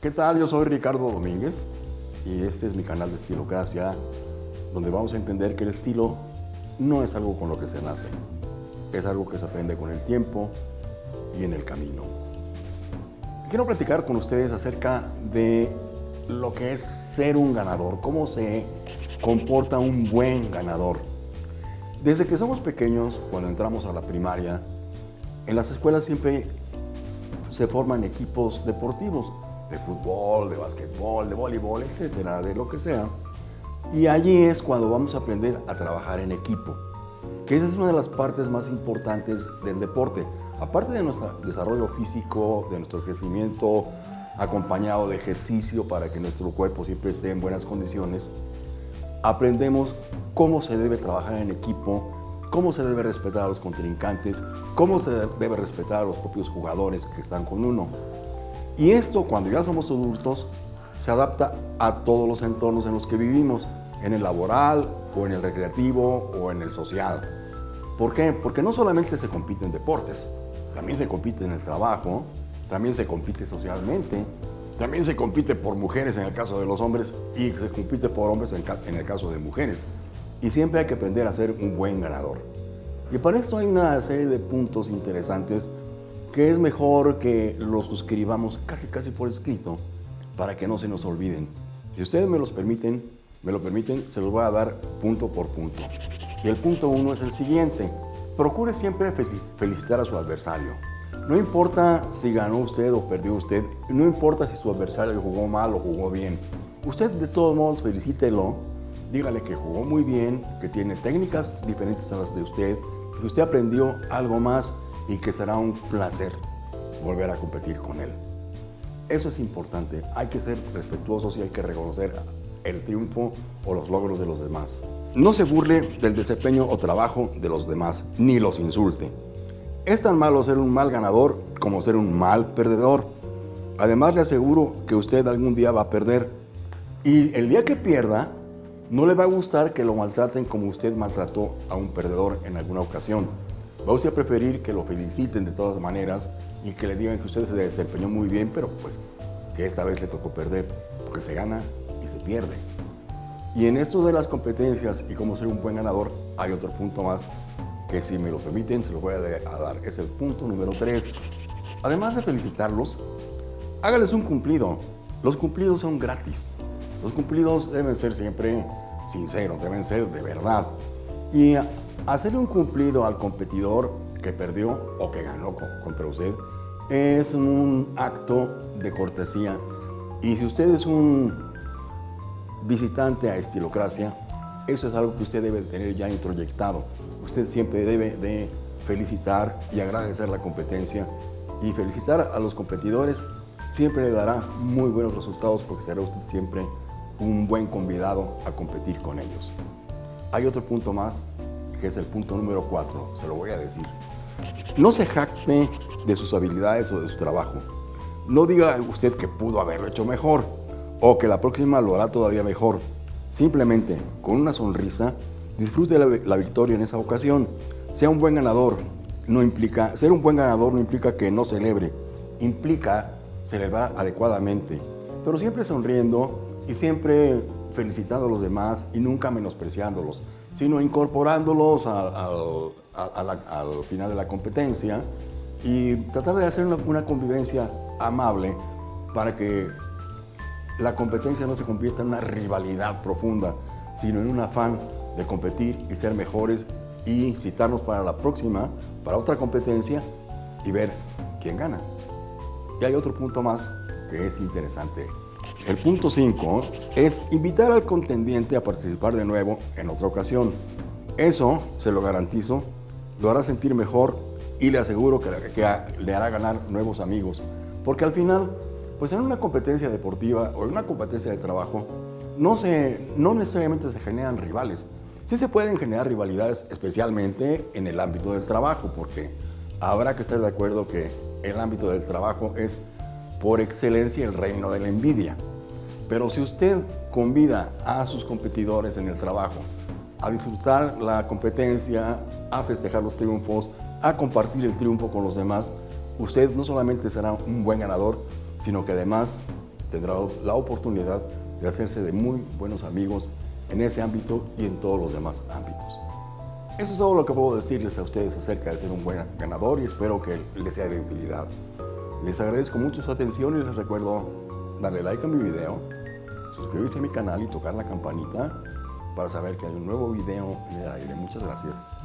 ¿Qué tal? Yo soy Ricardo Domínguez y este es mi canal de Estilocracia, donde vamos a entender que el estilo no es algo con lo que se nace, es algo que se aprende con el tiempo y en el camino. Quiero platicar con ustedes acerca de lo que es ser un ganador, cómo se comporta un buen ganador. Desde que somos pequeños, cuando entramos a la primaria, en las escuelas siempre se forman equipos deportivos, de fútbol, de básquetbol, de voleibol, etcétera, de lo que sea. Y allí es cuando vamos a aprender a trabajar en equipo, que esa es una de las partes más importantes del deporte. Aparte de nuestro desarrollo físico, de nuestro crecimiento acompañado de ejercicio para que nuestro cuerpo siempre esté en buenas condiciones, aprendemos cómo se debe trabajar en equipo, cómo se debe respetar a los contrincantes, cómo se debe respetar a los propios jugadores que están con uno. Y esto, cuando ya somos adultos, se adapta a todos los entornos en los que vivimos, en el laboral, o en el recreativo, o en el social. ¿Por qué? Porque no solamente se compite en deportes, también se compite en el trabajo, también se compite socialmente, también se compite por mujeres en el caso de los hombres y se compite por hombres en el caso de mujeres. Y siempre hay que aprender a ser un buen ganador. Y para esto hay una serie de puntos interesantes que es mejor que los suscribamos casi casi por escrito para que no se nos olviden. Si ustedes me los permiten, me lo permiten, se los voy a dar punto por punto. Y el punto uno es el siguiente. Procure siempre felicitar a su adversario. No importa si ganó usted o perdió usted, no importa si su adversario jugó mal o jugó bien. Usted de todos modos felicítelo, dígale que jugó muy bien, que tiene técnicas diferentes a las de usted, que usted aprendió algo más y que será un placer volver a competir con él. Eso es importante, hay que ser respetuosos y hay que reconocer el triunfo o los logros de los demás. No se burle del desempeño o trabajo de los demás, ni los insulte. Es tan malo ser un mal ganador como ser un mal perdedor. Además le aseguro que usted algún día va a perder. Y el día que pierda, no le va a gustar que lo maltraten como usted maltrató a un perdedor en alguna ocasión. Va usted a preferir que lo feliciten de todas maneras y que le digan que usted se desempeñó muy bien, pero pues que esta vez le tocó perder, porque se gana y se pierde. Y en esto de las competencias y cómo ser un buen ganador, hay otro punto más que si me lo permiten se lo voy a dar. Es el punto número 3. Además de felicitarlos, hágales un cumplido. Los cumplidos son gratis. Los cumplidos deben ser siempre sinceros, deben ser de verdad. Y Hacerle un cumplido al competidor que perdió o que ganó contra usted es un acto de cortesía. Y si usted es un visitante a Estilocracia, eso es algo que usted debe tener ya introyectado. Usted siempre debe de felicitar y agradecer la competencia y felicitar a los competidores siempre le dará muy buenos resultados porque será usted siempre un buen convidado a competir con ellos. Hay otro punto más que es el punto número cuatro, se lo voy a decir. No se jacte de sus habilidades o de su trabajo. No diga usted que pudo haberlo hecho mejor o que la próxima lo hará todavía mejor. Simplemente, con una sonrisa, disfrute la, la victoria en esa ocasión. Sea un buen ganador. No implica, ser un buen ganador no implica que no celebre, implica celebrar adecuadamente, pero siempre sonriendo y siempre felicitando a los demás y nunca menospreciándolos sino incorporándolos al, final de la competencia y tratar de hacer una, convivencia amable para que la competencia no se convierta en una rivalidad profunda, sino en un afán de competir y ser mejores y citarnos para la próxima, para otra competencia y ver quién gana. Y hay otro punto más que es interesante. El punto 5 es invitar al contendiente a participar de nuevo en otra ocasión. Eso, se lo garantizo, lo hará sentir mejor y le aseguro que, le hará ganar nuevos amigos. Porque al final, pues en una competencia deportiva o en una competencia de trabajo, no, se, no necesariamente se generan rivales. Sí se pueden generar rivalidades, especialmente en el ámbito del trabajo, porque habrá que estar de acuerdo que el ámbito del trabajo es por excelencia el reino de la envidia. Pero si usted convida a sus competidores en el trabajo a disfrutar la competencia, a festejar los triunfos, a compartir el triunfo con los demás, usted no solamente será un buen ganador, sino que además tendrá la oportunidad de hacerse de muy buenos amigos en ese ámbito y en todos los demás ámbitos. Eso es todo lo que puedo decirles a ustedes acerca de ser un buen ganador y espero que les sea de utilidad. Les agradezco mucho su atención y les recuerdo darle like a mi video, suscribirse a mi canal y tocar la campanita para saber que hay un nuevo video en el aire. Muchas gracias.